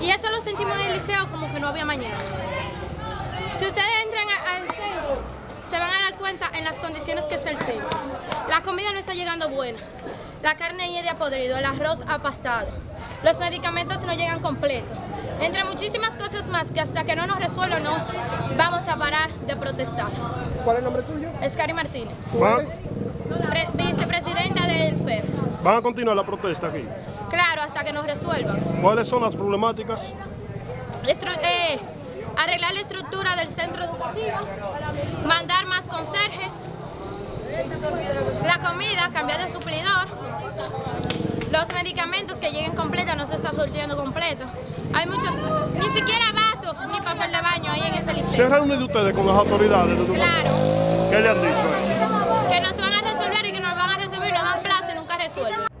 Y eso lo sentimos en el liceo como que no había mañana. Si ustedes entran a- al centro, se van a dar cuenta en las condiciones que está el centro. La comida no está llegando buena. La carne ya de podrido, el arroz apastado. Los medicamentos no llegan completos. Entre muchísimas cosas más que hasta que no nos resuelvan no vamos a parar de protestar. ¿Cuál es el nombre tuyo? Es Cari Martínez, ¿Van, pre- vicepresidenta del FER. van a continuar la protesta aquí? Claro, hasta que nos resuelvan. ¿Cuáles son las problemáticas? Estru- eh, arreglar la estructura del centro educativo, mandar más conserjes, la comida, cambiar de suplidor, los medicamentos que lleguen completos, no se está surtiendo completo. Hay muchos, ni siquiera vasos ni papel de baño ahí en ese ¿Se han liceo. reunido ustedes con las autoridades de educación? Claro, ¿Qué le han dicho que nos van a resolver y que nos van a resolver y nos dan plazo y nunca resuelven.